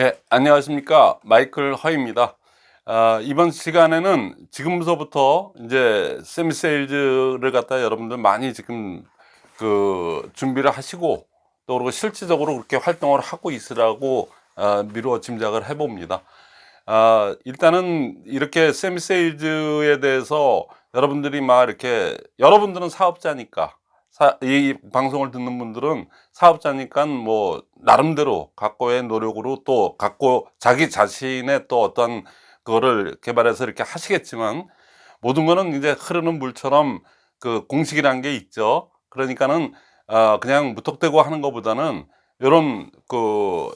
네, 안녕하십니까. 마이클 허입니다. 아, 이번 시간에는 지금부터 이제 세미세일즈를 갖다 여러분들 많이 지금 그 준비를 하시고 또 그리고 실질적으로 그렇게 활동을 하고 있으라고 아, 미루어 짐작을 해봅니다. 아, 일단은 이렇게 세미세일즈에 대해서 여러분들이 막 이렇게 여러분들은 사업자니까 사, 이 방송을 듣는 분들은 사업자니까 뭐 나름대로 각고의 노력으로 또 갖고 자기 자신의 또 어떤 그거를 개발해서 이렇게 하시겠지만 모든 거는 이제 흐르는 물처럼 그 공식이라는 게 있죠. 그러니까는 어 그냥 무턱대고 하는 것보다는 이런 그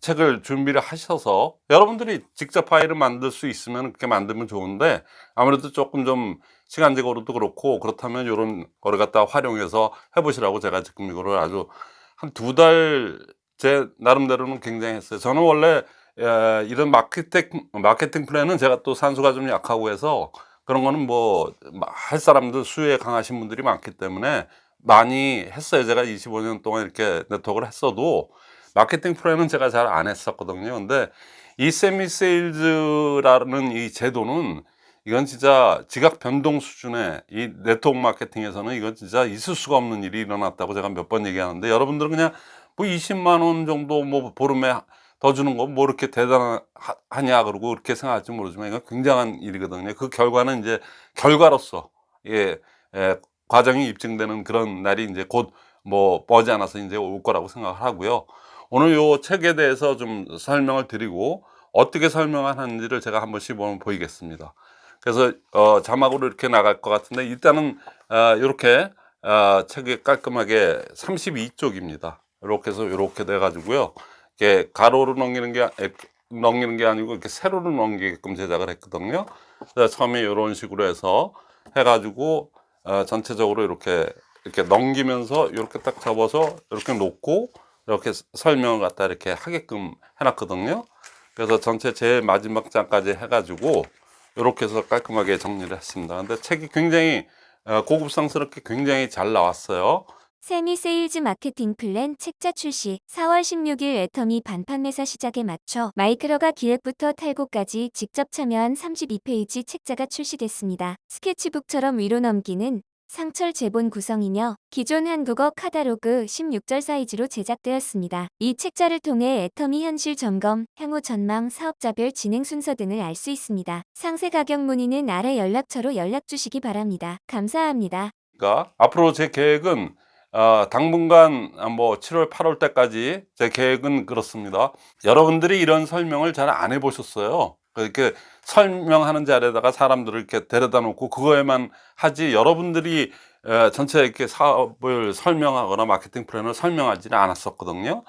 책을 준비를 하셔서 여러분들이 직접 파일을 만들 수 있으면 그렇게 만들면 좋은데 아무래도 조금 좀 시간적으로도 그렇고 그렇다면 이런 거를 갖다 활용해서 해보시라고 제가 지금 이거를 아주 한 두 달 제 나름대로는 굉장히 했어요. 저는 원래 에, 이런 마케팅 마케팅 플랜은 제가 또 산수가 좀 약하고 해서 그런 거는 뭐 할 사람들 수리에 강하신 분들이 많기 때문에 많이 했어요. 제가 25년 동안 이렇게 네트워크를 했어도 마케팅 플랜은 제가 잘 안 했었거든요. 근데 이 세미 세일즈라는 이 제도는 이건 진짜 지각 변동 수준의 이 네트워크 마케팅에서는 이건 진짜 있을 수가 없는 일이 일어났다고 제가 몇 번 얘기하는데 여러분들은 그냥 뭐 20만 원 정도 뭐 보름에 더 주는 거 뭐 이렇게 대단하냐 그러고 그렇게 생각할지 모르지만 이건 굉장한 일이거든요. 그 결과는 이제 결과로서 예, 예 과정이 입증되는 그런 날이 이제 곧 뭐 머지 않아서 이제 올 거라고 생각을 하고요. 오늘 요 책에 대해서 좀 설명을 드리고 어떻게 설명을 하는지를 제가 한 번씩 보이겠습니다 그래서 어, 자막으로 이렇게 나갈 것 같은데 일단은 어, 이렇게 어, 책이 깔끔하게 32쪽입니다. 이렇게 해서 이렇게 돼 가지고요. 이렇게 가로로 넘기는 게 넘기는 게 아니고 이렇게 세로로 넘기게끔 제작을 했거든요. 그래서 처음에 이런 식으로 해서 해 가지고 어, 전체적으로 이렇게 이렇게 넘기면서 이렇게 딱 접어서 이렇게 놓고 이렇게 설명을 갖다 이렇게 하게끔 해놨거든요. 그래서 전체 제일 마지막 장까지 해가지고 이렇게 해서 깔끔하게 정리를 했습니다. 근데 책이 굉장히 어, 고급스럽게 굉장히 잘 나왔어요. 세미 세일즈 마케팅 플랜 책자 출시. 4월 16일 애터미 반판매사 시작에 맞춰 마이크로가 기획부터 탈고까지 직접 참여한 32페이지 책자가 출시됐습니다. 스케치북처럼 위로 넘기는 상철 제본 구성이며 기존 한국어 카다로그 16절 사이즈로 제작되었습니다. 이 책자를 통해 애터미 현실 점검, 향후 전망, 사업자별 진행 순서 등을 알 수 있습니다. 상세 가격 문의는 아래 연락처로 연락 주시기 바랍니다. 감사합니다. 그러니까 앞으로 제 계획은 어, 당분간 뭐 7월 8월 때까지 제 계획은 그렇습니다 여러분들이 이런 설명을 잘 안 해보셨어요 이렇게 설명하는 자리에다가 사람들을 이렇게 데려다 놓고 그거에만 하지 여러분들이 전체 이렇게 사업을 설명하거나 마케팅 플랜을 설명하지는 않았었거든요.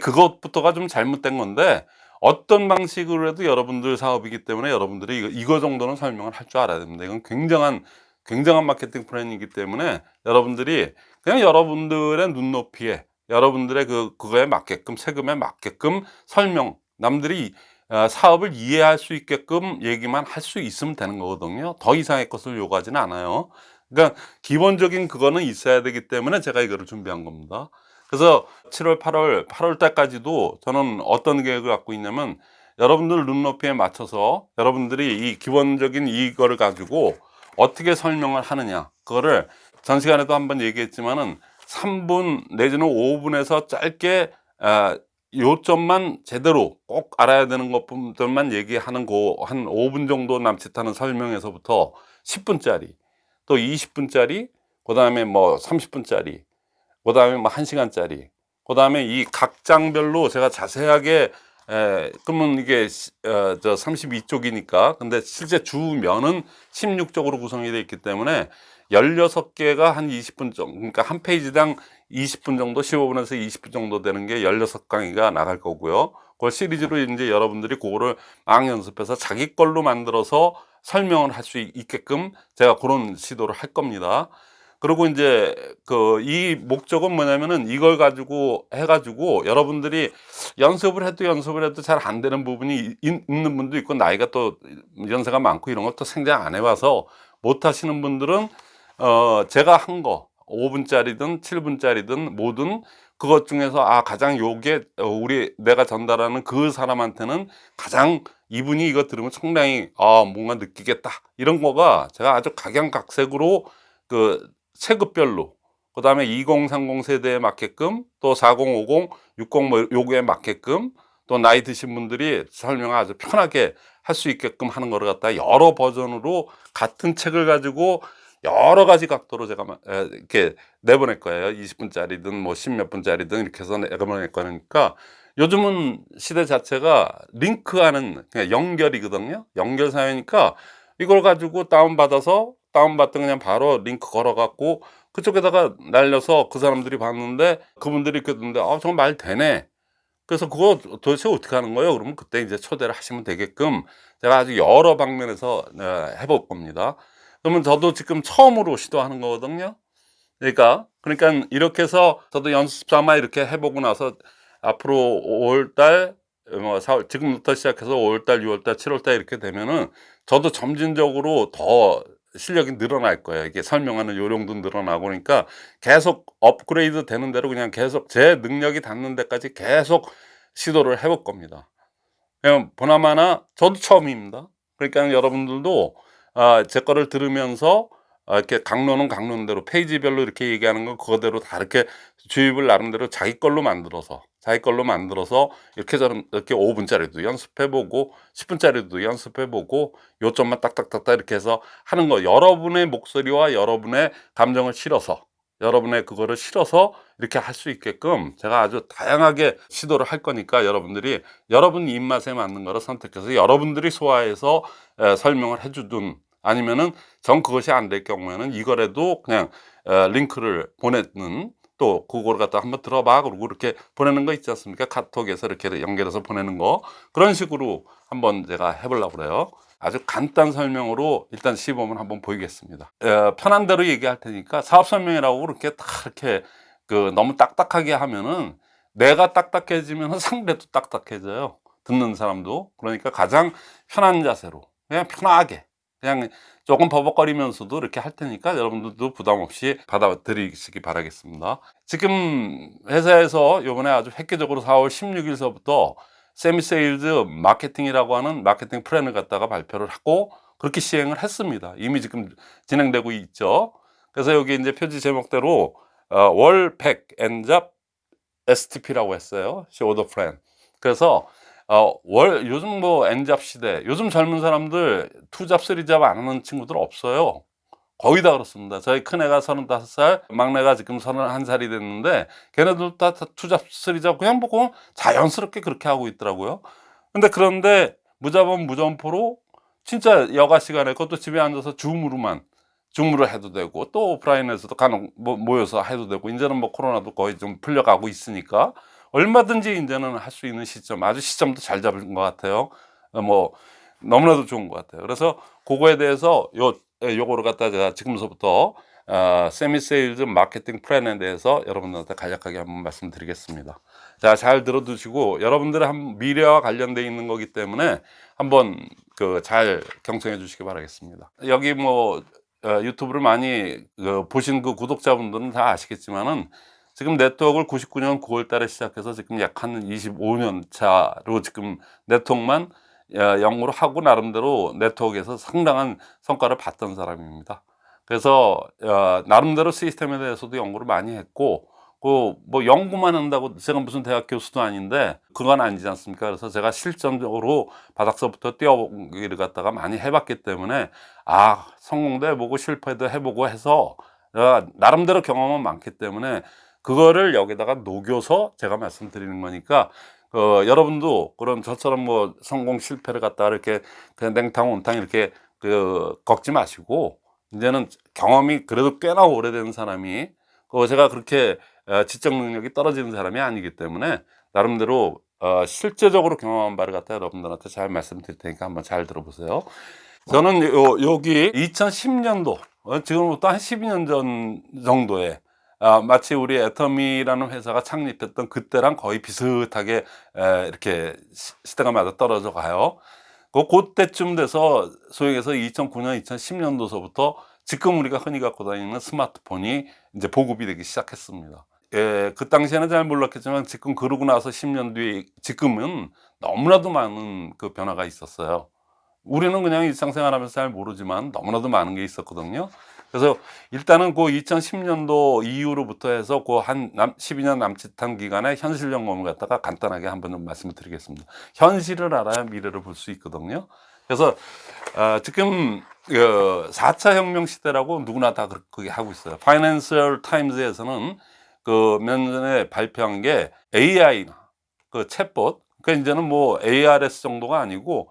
그것부터가 좀 잘못된 건데 어떤 방식으로 해도 여러분들 사업이기 때문에 여러분들이 이거, 이거 정도는 설명을 할 줄 알아야 됩니다. 이건 굉장한 굉장한 마케팅 플랜이기 때문에 여러분들이 그냥 여러분들의 눈높이에 여러분들의 그 그거에 맞게끔 세금에 맞게끔 설명 남들이 어, 사업을 이해할 수 있게끔 얘기만 할 수 있으면 되는 거거든요. 더 이상의 것을 요구하지는 않아요. 그러니까 기본적인 그거는 있어야 되기 때문에 제가 이거를 준비한 겁니다. 그래서 7월 8월 8월 달까지도 저는 어떤 계획을 갖고 있냐면 여러분들 눈높이에 맞춰서 여러분들이 이 기본적인 이거를 가지고 어떻게 설명을 하느냐. 그거를 전 시간에도 한번 얘기했지만은 3분 내지는 5분에서 짧게 어, 요점만 제대로 꼭 알아야 되는 것들만 얘기하는 거 한 5분 정도 남짓하는 설명에서부터 10분짜리 또 20분짜리 그 다음에 뭐 30분짜리 그 다음에 뭐 1시간짜리 그 다음에 이 각 장별로 제가 자세하게 에, 그러면 이게 어, 저 32쪽이니까. 근데 실제 주면은 16쪽으로 구성이 되어 있기 때문에 16개가 한 20분 정도 그러니까 한 페이지당 20분 정도 15분에서 20분 정도 되는 게 16강의가 나갈 거고요. 그 시리즈로 이제 여러분들이 그거를 막 연습해서 자기 걸로 만들어서 설명을 할 수 있게끔 제가 그런 시도를 할 겁니다. 그리고 이제 그 이 목적은 뭐냐면은 이걸 가지고 해가지고 여러분들이 연습을 해도 연습을 해도 잘 안 되는 부분이 있는 분도 있고 나이가 또 연세가 많고 이런 것도 생각 안 해봐서 못 하시는 분들은 어 제가 한 거 5분짜리든 7분짜리든 뭐든 그것 중에서 아 가장 요게 어, 우리 내가 전달하는 그 사람한테는 가장 이분이 이거 들으면 상당히 아 뭔가 느끼겠다. 이런 거가 제가 아주 각양각색으로 그 체급별로 그 다음에 2030 세대에 맞게끔 또 4050, 60뭐 요거에 맞게끔 또 나이 드신 분들이 설명을 아주 편하게 할 수 있게끔 하는 거를 갖다 여러 버전으로 같은 책을 가지고 여러 가지 각도로 제가 이렇게 내보낼 거예요. 20분짜리든 뭐 10몇 분짜리든 이렇게 해서 내보낼 거니까 요즘은 시대 자체가 링크하는 그냥 연결이거든요. 연결 사회니까 이걸 가지고 다운받아서 다운받던 그냥 바로 링크 걸어갖고 그쪽에다가 날려서 그 사람들이 봤는데 그분들이 듣는데 아, 저거 말 되네. 그래서 그거 도대체 어떻게 하는 거예요? 그러면 그때 이제 초대를 하시면 되게끔 제가 아주 여러 방면에서 어, 해볼 겁니다. 그러면 저도 지금 처음으로 시도하는 거거든요. 그러니까 그러니까 이렇게 해서 저도 연습 삼아 이렇게 해보고 나서 앞으로 5월달 뭐 4월 지금부터 시작해서 5월달, 6월달, 7월달 이렇게 되면은 저도 점진적으로 더 실력이 늘어날 거예요. 이게 설명하는 요령도 늘어나고 그러니까 계속 업그레이드 되는 대로 그냥 계속 제 능력이 닿는 데까지 계속 시도를 해볼 겁니다. 그냥 보나마나 저도 처음입니다. 그러니까 여러분들도 아, 제 거를 들으면서 아, 이렇게 강론은 강론대로 페이지별로 이렇게 얘기하는 거 그거대로 다 이렇게 주입을 나름대로 자기 걸로 만들어서 자기 걸로 만들어서 이렇게 저런 이렇게 5분짜리도 연습해보고 10분짜리도 연습해보고 요점만 딱딱딱딱 이렇게 해서 하는 거. 여러분의 목소리와 여러분의 감정을 실어서 여러분의 그거를 실어서 이렇게 할 수 있게끔 제가 아주 다양하게 시도를 할 거니까 여러분들이 여러분 입맛에 맞는 거를 선택해서 여러분들이 소화해서 에, 설명을 해주든 아니면은 전 그것이 안 될 경우에는 이거라도 그냥 에, 링크를 보내는 또 그걸 갖다 한번 들어봐 그러고 이렇게 보내는 거 있지 않습니까? 카톡에서 이렇게 연결해서 보내는 거. 그런 식으로 한번 제가 해보려고 그래요 아주 간단 설명으로 일단 시범을 한번 보이겠습니다. 에, 편한 대로 얘기할 테니까 사업 설명이라고 그렇게 딱 이렇게 그 너무 딱딱하게 하면은 내가 딱딱해지면 상대도 딱딱해져요. 듣는 사람도. 그러니까 가장 편한 자세로 그냥 편하게 그냥 조금 버벅거리면서도 이렇게 할 테니까 여러분들도 부담 없이 받아들이시기 바라겠습니다. 지금 회사에서 요번에 아주 획기적으로 4월 16일서부터 세미세일즈 마케팅이라고 하는 마케팅 플랜을 갖다가 발표를 하고 그렇게 시행을 했습니다. 이미 지금 진행되고 있죠. 그래서 여기 이제 표지 제목대로 어, 월100 N잡 STP라고 했어요. Show the plan. 그래서 어, 월 요즘 뭐 엔잡 시대 요즘 젊은 사람들 투잡 쓰리잡 안 하는 친구들 없어요 거의 다 그렇습니다. 저희 큰애가 35살 막내가 지금 31살이 됐는데 걔네들 다 투잡 쓰리잡 그냥 보고 자연스럽게 그렇게 하고 있더라고요. 근데 그런데 무자본 무점포로 진짜 여가 시간에 그것도 집에 앉아서 줌으로만 줌으로 해도 되고 또 오프라인에서도 간혹 뭐 모여서 해도 되고 이제는 뭐 코로나도 거의 좀 풀려가고 있으니까 얼마든지 이제는 할 수 있는 시점 아주 시점도 잘 잡은 것 같아요. 어, 뭐 너무나도 좋은 것 같아요. 그래서 그거에 대해서 요 요거를 갖다 제가 지금서부터 어, 세미세일즈 마케팅 플랜에 대해서 여러분들한테 간략하게 한번 말씀드리겠습니다. 자 잘 들어두시고 여러분들의 한 미래와 관련돼 있는 거기 때문에 한번 그 잘 경청해 주시기 바라겠습니다. 여기 뭐 어, 유튜브를 많이 그 보신 그 구독자분들은 다 아시겠지만은 지금 네트워크를 99년 9월 달에 시작해서 지금 약 한 25년 차로 지금 네트워크만 어, 연구를 하고 나름대로 네트워크에서 상당한 성과를 봤던 사람입니다. 그래서 어, 나름대로 시스템에 대해서도 연구를 많이 했고 그뭐 연구만 한다고 제가 무슨 대학 교수도 아닌데 그건 아니지 않습니까? 그래서 제가 실전적으로 바닥서부터 뛰어보기를 갖다가 많이 해봤기 때문에 아 성공도 해보고 실패도 해보고 해서 어, 나름대로 경험은 많기 때문에 그거를 여기다가 녹여서 제가 말씀드리는 거니까 어, 여러분도 그런 저처럼 뭐 성공 실패를 갖다 이렇게 그냥 냉탕 온탕 이렇게 그 걷지 마시고 이제는 경험이 그래도 꽤나 오래된 사람이 그 제가 그렇게 어, 지적 능력이 떨어지는 사람이 아니기 때문에 나름대로 어, 실제적으로 경험한 바를 갖다 여러분들한테 잘 말씀드릴 테니까 한번 잘 들어보세요. 저는 요, 여기 2010년도 어, 지금부터 한 12년 전 정도에 아, 마치 우리 애터미라는 회사가 창립했던 그때랑 거의 비슷하게 에, 이렇게 시- 시대가 맞아 떨어져 가요. 그 그때쯤 돼서 소위해서 2009년, 2010년도서부터 지금 우리가 흔히 갖고 다니는 스마트폰이 이제 보급이 되기 시작했습니다. 예, 그 당시에는 잘 몰랐겠지만 지금 그러고 나서 10년 뒤에 지금은 너무나도 많은 그 변화가 있었어요. 우리는 그냥 일상생활하면서 잘 모르지만 너무나도 많은 게 있었거든요. 그래서 일단은 그 2010년도 이후로부터 해서 그 한 12년 남짓한 기간에 현실 점검을 갖다가 간단하게 한번 좀 말씀을 드리겠습니다. 현실을 알아야 미래를 볼 수 있거든요. 그래서 어, 지금 그 4차 혁명 시대라고 누구나 다 그렇게 하고 있어요. 파이낸셜 타임즈에서는 그몇년 전에 발표한 게 AI나 그 챗봇 그러니까 이제는 뭐 ARS 정도가 아니고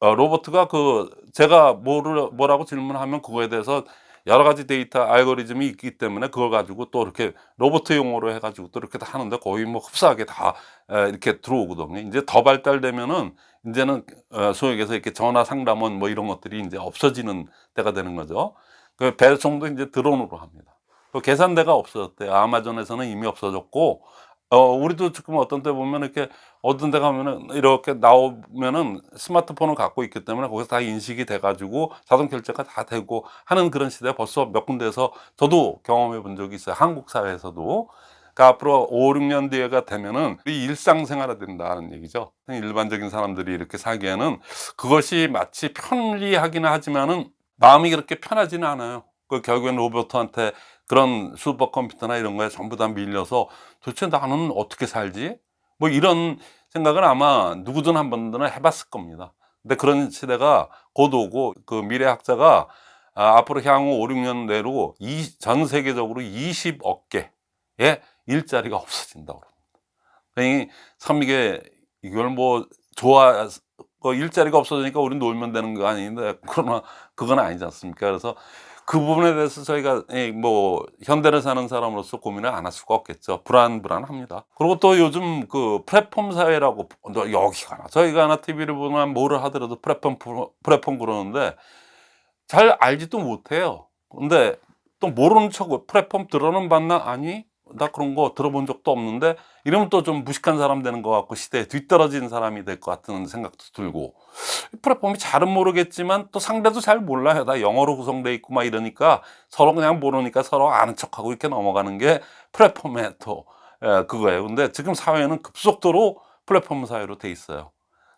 어, 로버트가 그 제가 뭐를 뭐라고 질문하면 그거에 대해서 여러 가지 데이터 알고리즘이 있기 때문에 그걸 가지고 또 이렇게 로버트 용어로 해가지고 또 이렇게 다 하는데 거의 뭐 흡사하게 다 에, 이렇게 들어오거든요. 이제 더 발달되면은 이제는 어, 얘기해서 이렇게 전화 상담원 뭐 이런 것들이 이제 없어지는 때가 되는 거죠. 그 배송도 이제 드론으로 합니다. 그 계산대가 없어졌대요. 아마존에서는 이미 없어졌고 어, 우리도 지금 어떤 때 보면 이렇게 어떤 데 가면은 이렇게 나오면은 스마트폰을 갖고 있기 때문에 거기서 다 인식이 돼 가지고 자동 결제가 다 되고 하는 그런 시대가 벌써 몇 군데에서 저도 경험해 본 적이 있어요. 한국 사회에서도. 그러니까 앞으로 5, 6년 뒤에가 되면은 일상생활화 된다는 얘기죠. 일반적인 사람들이 이렇게 살기에는 그것이 마치 편리하기는 하지만은 마음이 그렇게 편하지는 않아요. 그 결국엔 로버트한테 그런 슈퍼컴퓨터나 이런 거에 전부 다 밀려서 도대체 나는 어떻게 살지? 뭐 이런 생각을 아마 누구든 한 번은 해봤을 겁니다. 근데 그런 시대가 곧 오고 그 미래학자가 아, 앞으로 향후 5, 6년 내로 이, 전 세계적으로 20억 개의 일자리가 없어진다고 합니다. 그러니 참 이게 이걸 뭐 좋아 그 일자리가 없어지니까 우리 놀면 되는 거 아닌데 그러나 그건 아니지 않습니까? 그래서 그 부분에 대해서 저희가 이뭐 현대를 사는 사람으로서 고민을 안 할 수가 없겠죠. 불안불안합니다. 그리고 또 요즘 그 플랫폼 사회라고 너 여기 가나 저희 가나 TV를 보면 뭐를 하더라도 플랫폼 플랫폼 그러는데 잘 알지도 못해요. 근데 또 모르는 척 플랫폼 들어는 봤나 아니 나 그런 거 들어본 적도 없는데 이러면 또 좀 무식한 사람 되는 것 같고 시대에 뒤떨어진 사람이 될 것 같은 생각도 들고. 플랫폼이 잘은 모르겠지만 또 상대도 잘 몰라요. 다 영어로 구성되어 있고 막 이러니까 서로 그냥 모르니까 서로 아는 척하고 이렇게 넘어가는 게 플랫폼의 또 예, 그거예요. 근데 지금 사회는 급속도로 플랫폼 사회로 돼 있어요.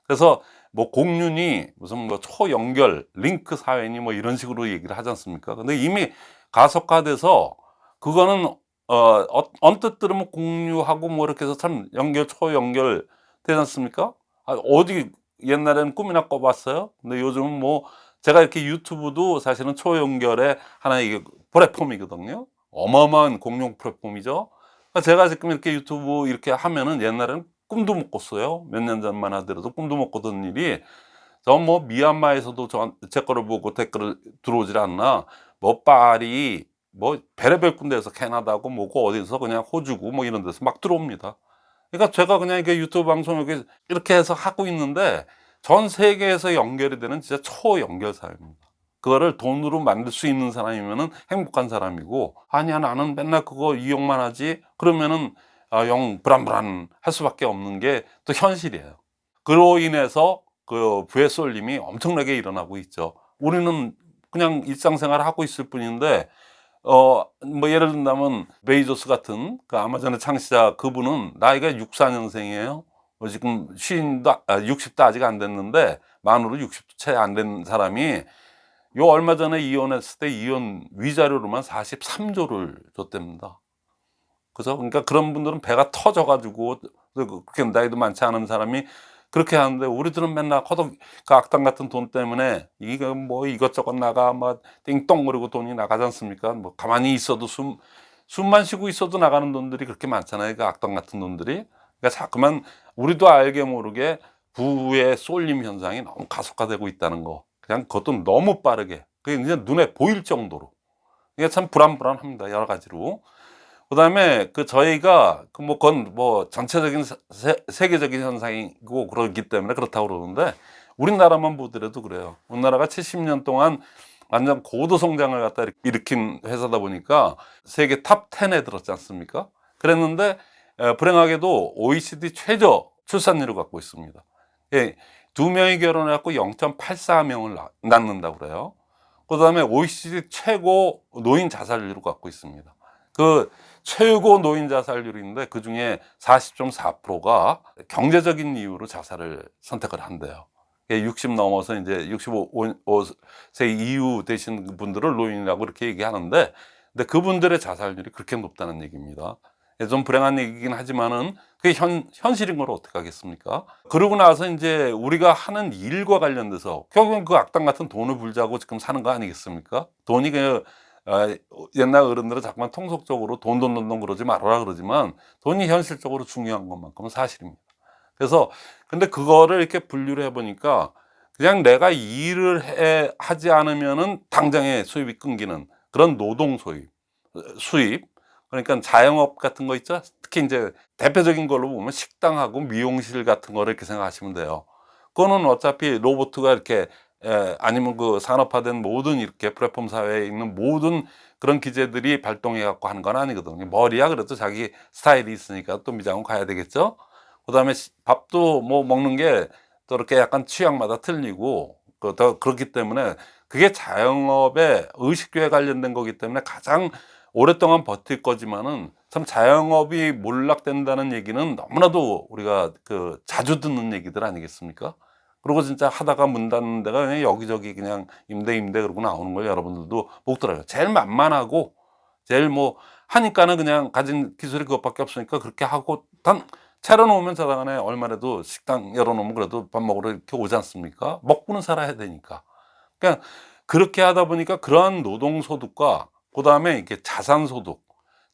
그래서 뭐 공륜이 무슨 뭐 초연결 링크 사회니 뭐 이런 식으로 얘기를 하지 않습니까? 근데 이미 가속화돼서 그거는 어, 어, 언뜻 들으면 공유하고 뭐 이렇게 해서 참 연결, 초연결 되지 않습니까? 아, 어디 옛날에는 꿈이나 꿔봤어요? 근데 요즘은 뭐 제가 이렇게 유튜브도 사실은 초연결의 하나의 이게 플랫폼이거든요. 어마어마한 공용 플랫폼이죠. 그러니까 제가 지금 이렇게 유튜브 이렇게 하면은 옛날에는 꿈도 못 꿨어요. 몇 년 전만 하더라도 꿈도 못 꿨던 일이 전뭐 미얀마에서도 저, 제 거를 보고 댓글을 들어오질 않나 뭐 파리 뭐 베레벨 군데에서 캐나다고 뭐고 어디서 그냥 호주고 뭐 이런 데서 막 들어옵니다. 그러니까 제가 그냥 이게 유튜브 방송 이렇게 해서 하고 있는데 전 세계에서 연결이 되는 진짜 초연결 사회입니다. 그거를 돈으로 만들 수 있는 사람이면은 행복한 사람이고 아니야 나는 맨날 그거 이용만 하지 그러면은 아, 영 불안불안 할 수밖에 없는 게 또 현실이에요. 그로 인해서 그 부의 쏠림이 엄청나게 일어나고 있죠. 우리는 그냥 일상생활을 하고 있을 뿐인데 어, 뭐 예를 든다면 베이조스 같은 그 아마존의 창시자 그분은 나이가 64년생이에요. 어, 지금 50도, 아, 60도 아직 안 됐는데 만으로 60도 채 안 된 사람이 요 얼마 전에 이혼했을 때 이혼 위자료로만 43조를 줬답니다. 그죠? 그러니까 그런 분들은 배가 터져가지고 그렇게 나이도 많지 않은 사람이 그렇게 하는데 우리들은 맨날 허덕 그 악당 같은 돈 때문에 이거 뭐 이것저것 나가 막 띵똥 거리고 돈이 나가지 않습니까? 뭐 가만히 있어도 숨 숨만 쉬고 있어도 나가는 돈들이 그렇게 많잖아요. 그 악당 같은 돈들이. 그러니까 자꾸만 우리도 알게 모르게 부의 쏠림 현상이 너무 가속화되고 있다는 거. 그냥 그것도 너무 빠르게. 그게 이제 눈에 보일 정도로. 이게 참 불안불안합니다. 여러 가지로. 그 다음에 그 저희가 그 뭐 그건 뭐 전체적인 세, 세계적인 현상이고 그러기 때문에 그렇다고 그러는데 우리나라만 보더라도 그래요. 우리나라가 70년 동안 완전 고도 성장을 갖다 일으킨 회사다 보니까 세계 top 10에 들었지 않습니까? 그랬는데 에, 불행하게도 OECD 최저 출산율을 갖고 있습니다. 예, 두 명이 결혼해갖고 0.84명을 낳는다고 그래요. 그 다음에 OECD 최고 노인 자살률을 갖고 있습니다. 그 최고 노인 자살률인데 그 중에 40.4%가 경제적인 이유로 자살을 선택을 한대요. 60 넘어서 이제 65세 이후 되신 분들을 노인이라고 이렇게 얘기하는데, 근데 그분들의 자살률이 그렇게 높다는 얘기입니다. 예, 좀 불행한 얘기긴 하지만은 그게 현, 현실인 걸 어떻게 하겠습니까? 그러고 나서 이제 우리가 하는 일과 관련돼서 결국은 그 악당 같은 돈을 불자고 지금 사는 거 아니겠습니까? 돈이 그 아, 옛날 어른들은 자꾸만 통속적으로 돈, 돈, 돈, 돈 그러지 말아라 그러지만 돈이 현실적으로 중요한 것만큼은 사실입니다. 그래서 근데 그거를 이렇게 분류를 해보니까 그냥 내가 일을 해, 하지 않으면은 당장에 수입이 끊기는 그런 노동 소입, 수입, 그러니까 자영업 같은 거 있죠? 특히 이제 대표적인 걸로 보면 식당하고 미용실 같은 거를 이렇게 생각하시면 돼요. 그거는 어차피 로봇가 이렇게 에, 아니면 그 산업화된 모든 이렇게 플랫폼 사회에 있는 모든 그런 기재들이 발동해 갖고 하는 건 아니거든요. 머리야 그래도 자기 스타일이 있으니까 또 미장원 가야 되겠죠. 그 다음에 시- 밥도 뭐 먹는 게 또 이렇게 약간 취향마다 틀리고 그, 더 그렇기 때문에 그게 자영업의 의식주에 관련된 거기 때문에 가장 오랫동안 버틸 거지만은 참 자영업이 몰락된다는 얘기는 너무나도 우리가 그 자주 듣는 얘기들 아니겠습니까? 그리고 진짜 하다가 문 닫는 데가 그냥 여기저기 그냥 임대 임대 그러고 나오는 걸 여러분들도 못 들어요. 제일 만만하고 제일 뭐 하니까는 그냥 가진 기술이 그것밖에 없으니까 그렇게 하고 단 차려놓으면 저당안에 얼마라도 식당 열어놓으면 그래도 밥 먹으러 이렇게 오지 않습니까? 먹고는 살아야 되니까. 그러니까 그렇게 하다 보니까 그러한 노동소득과 그 다음에 이렇게 자산소득,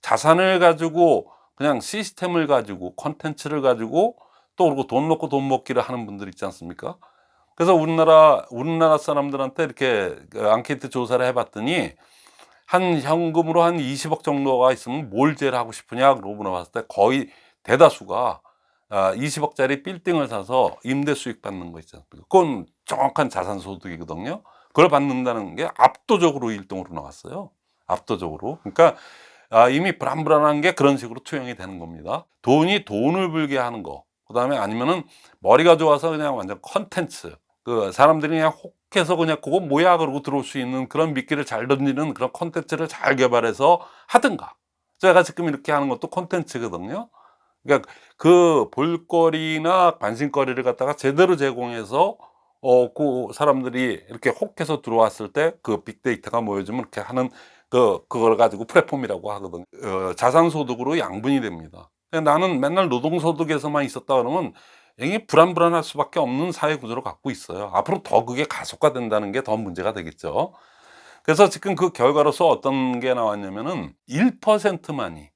자산을 가지고 그냥 시스템을 가지고 컨텐츠를 가지고 또 그리고 돈 넣고 돈 먹기를 하는 분들 있지 않습니까? 그래서 우리나라 우리나라 사람들한테 이렇게 그 앙케이트 조사를 해봤더니 한 현금으로 한 20억 정도가 있으면 뭘 제일 하고 싶으냐 그러고 물어봤을 때 거의 대다수가 아, 20억짜리 빌딩을 사서 임대 수익 받는 거 있잖아요. 그건 정확한 자산 소득이거든요. 그걸 받는다는 게 압도적으로 1등으로 나왔어요. 압도적으로. 그러니까 아, 이미 불안불안한 게 그런 식으로 투영이 되는 겁니다. 돈이 돈을 벌게 하는 거. 그 다음에 아니면은 머리가 좋아서 그냥 완전 컨텐츠. 그 사람들이 그냥 혹해서 그냥 그거 뭐야 그러고 들어올 수 있는 그런 미끼를 잘 던지는 그런 컨텐츠를 잘 개발해서 하든가. 제가 지금 이렇게 하는 것도 컨텐츠거든요. 그러니까 그 볼거리나 관심거리를 갖다가 제대로 제공해서 어, 그 사람들이 이렇게 혹해서 들어왔을 때 그 빅데이터가 모여지면 이렇게 하는 그, 그걸 가지고 플랫폼이라고 하거든요. 어, 자산소득으로 양분이 됩니다. 나는 맨날 노동소득에서만 있었다 그러면 굉장히 불안불안할 수밖에 없는 사회 구조를 갖고 있어요. 앞으로 더 그게 가속화된다는 게 더 문제가 되겠죠. 그래서 지금 그 결과로서 어떤 게 나왔냐면은 1%만이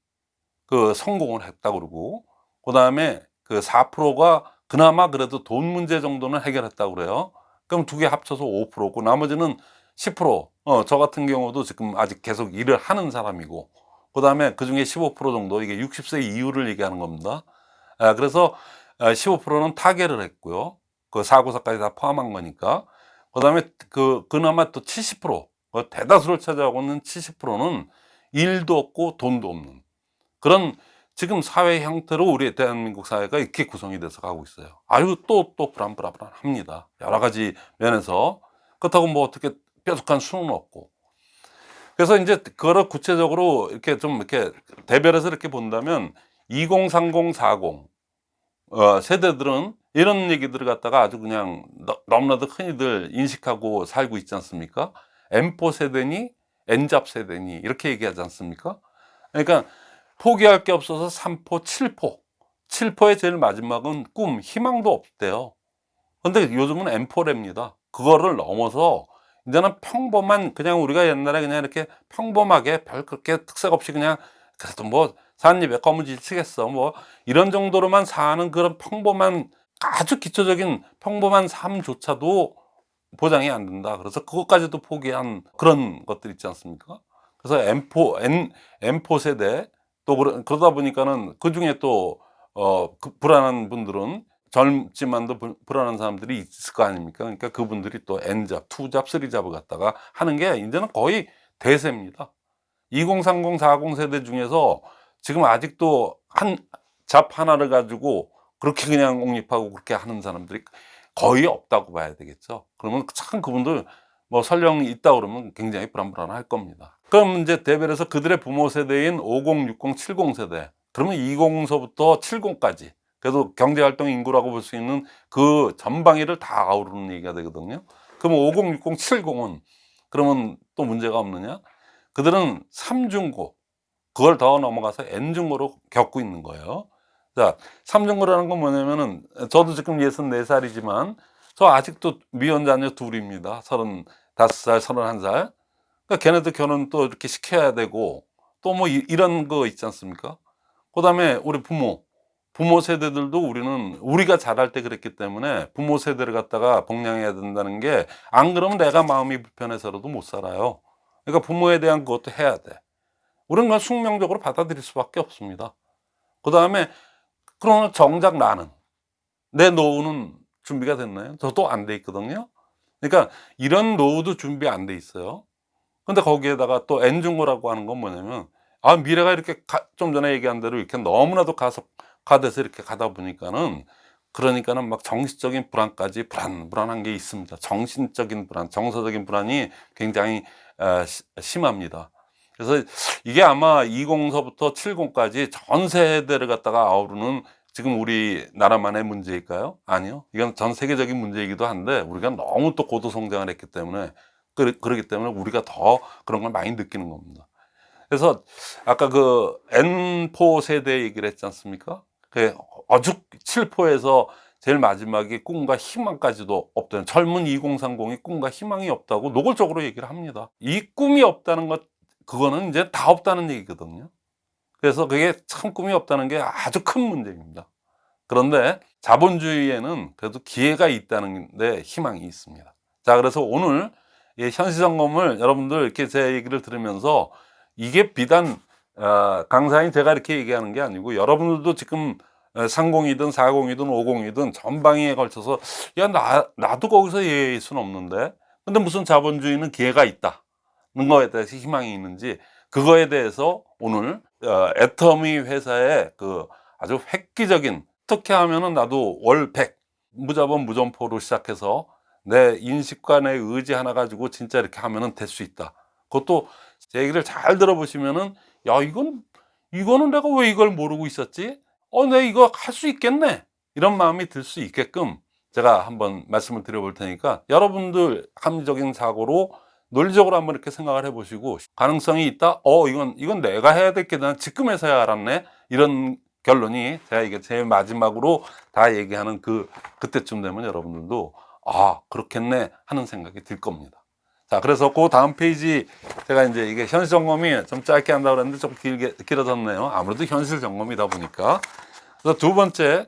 그 성공을 했다 그러고 그 다음에 그 4%가 그나마 그래도 돈 문제 정도는 해결했다 그래요. 그럼 두 개 합쳐서 5%고 나머지는 10%. 어, 저 같은 경우도 지금 아직 계속 일을 하는 사람이고 그 다음에 그 중에 15% 정도 이게 60세 이후를 얘기하는 겁니다. 아, 그래서 15%는 타결을 했고요. 그 사고사까지 다 포함한 거니까. 그 다음에 그, 그나마 또 70%, 그 대다수를 차지하고 있는 70%는 일도 없고 돈도 없는 그런 지금 사회 형태로 우리 대한민국 사회가 이렇게 구성이 돼서 가고 있어요. 아유, 또, 또 불안불안합니다. 여러 가지 면에서. 그렇다고 뭐 어떻게 뾰족한 수는 없고. 그래서 이제 그거를 구체적으로 이렇게 좀 이렇게 대별해서 이렇게 본다면 2030, 40 어, 세대들은 이런 얘기들을 갖다가 아주 그냥 너, 너무나도 흔히들 인식하고 살고 있지 않습니까? M4 세대니 N잡 세대니 이렇게 얘기하지 않습니까? 그러니까 포기할 게 없어서 3포, 7포 7포의 제일 마지막은 꿈, 희망도 없대요 근데 요즘은 M4랍니다 그거를 넘어서 이제는 평범한 그냥 우리가 옛날에 그냥 이렇게 평범하게 별 그렇게 특색 없이 그냥 그래도 뭐 산입에 거무질 치겠어 뭐 이런 정도로만 사는 그런 평범한 아주 기초적인 평범한 삶조차도 보장이 안 된다. 그래서 그것까지도 포기한 그런 것들 있지 않습니까? 그래서 M4 N, M4 세대 또 그러, 그러다 보니까는 그 중에 또 어, 그 불안한 분들은 젊지만도 불- 불안한 사람들이 있을 거 아닙니까? 그러니까 그분들이 또 N잡, 2잡, 3잡을 갖다가 하는 게 이제는 거의 대세입니다. 2030, 40 세대 중에서 지금 아직도 한 잡 하나를 가지고 그렇게 그냥 옹립하고 그렇게 하는 사람들이 거의 없다고 봐야 되겠죠. 그러면 참 그분들 뭐 설령 있다 그러면 굉장히 불안불안할 겁니다. 그럼 이제 대별해서 그들의 부모 세대인 50, 60, 70 세대. 그러면 20서부터 70까지. 그래도 경제활동 인구라고 볼 수 있는 그 전방위를 다 아우르는 얘기가 되거든요. 그러면 50, 60, 70은 그러면 또 문제가 없느냐? 그들은 삼중고, 그걸 더 넘어가서 N중고로 겪고 있는 거예요. 자, 삼중고라는 건 뭐냐면은 저도 지금 64살이지만 저 아직도 미혼 자녀 둘입니다. 35살, 31살. 그러니까 걔네들 결혼 또 이렇게 시켜야 되고 또 뭐 이런 거 있지 않습니까? 그 다음에 우리 부모, 부모 세대들도 우리는 우리가 자랄 때 그랬기 때문에 부모 세대를 갖다가 복양해야 된다는 게 안 그러면 내가 마음이 불편해서라도 못 살아요. 그러니까 부모에 대한 그것도 해야 돼. 우리는 그건 숙명적으로 받아들일 수밖에 없습니다. 그 다음에 그러나 정작 나는 내 노후는 준비가 됐나요? 저도 안 돼 있거든요. 그러니까 이런 노후도 준비 안 돼 있어요. 근데 거기에다가 또 N중고라고 하는 건 뭐냐면 아 미래가 이렇게 가- 좀 전에 얘기한 대로 이렇게 너무나도 가속 화돼서 이렇게 가다 보니까는 그러니까는 막 정신적인 불안까지 불안 불안한 게 있습니다. 정신적인 불안, 정서적인 불안이 굉장히 어, 시- 심합니다. 그래서 이게 아마 20서부터 70까지 전 세대를 갖다가 아우르는 지금 우리 나라만의 문제일까요? 아니요. 이건 전 세계적인 문제이기도 한데 우리가 너무 또 고도 성장을 했기 때문에 그러, 그렇기 때문에 우리가 더 그런 걸 많이 느끼는 겁니다. 그래서 아까 그 N4 세대 얘기를 했지 않습니까? 그 어죽 7포에서 제일 마지막에 꿈과 희망까지도 없다는 젊은 2030이 꿈과 희망이 없다고 노골적으로 얘기를 합니다. 이 꿈이 없다는 것 그거는 이제 다 없다는 얘기거든요. 그래서 그게 참 꿈이 없다는 게 아주 큰 문제입니다. 그런데 자본주의에는 그래도 기회가 있다는 데 희망이 있습니다. 자, 그래서 오늘 이 현시점검을 여러분들 이렇게 제 얘기를 들으면서 이게 비단 어, 강사인 제가 이렇게 얘기하는 게 아니고 여러분들도 지금 30이든 40이든 50이든 전방위에 걸쳐서 야 나, 나도 거기서 예의일 수는 없는데 근데 무슨 자본주의는 기회가 있다는 거에 대해서 희망이 있는지 그거에 대해서 오늘 어, 애터미 회사의 그 아주 획기적인 어떻게 하면은 나도 월 100 무자본 무점포로 시작해서 내 인식과 내 의지 하나 가지고 진짜 이렇게 하면은 될 수 있다. 그것도 제 얘기를 잘 들어보시면은 야 이건 이거는 내가 왜 이걸 모르고 있었지? 어, 내 이거 할 수 있겠네. 이런 마음이 들 수 있게끔 제가 한번 말씀을 드려볼 테니까 여러분들 합리적인 사고로 논리적으로 한번 이렇게 생각을 해보시고 가능성이 있다. 어, 이건 이건 내가 해야 될 게 난 지금 해서야 알았네. 이런 결론이 제가 이게 제일 마지막으로 다 얘기하는 그 그때쯤 되면 여러분들도 아 그렇겠네 하는 생각이 들 겁니다. 자 그래서 그 다음 페이지 제가 이제 이게 현실 점검이 좀 짧게 한다고 그랬는데 좀 길게 길어졌네요. 아무래도 현실 점검이다 보니까 그래서 두 번째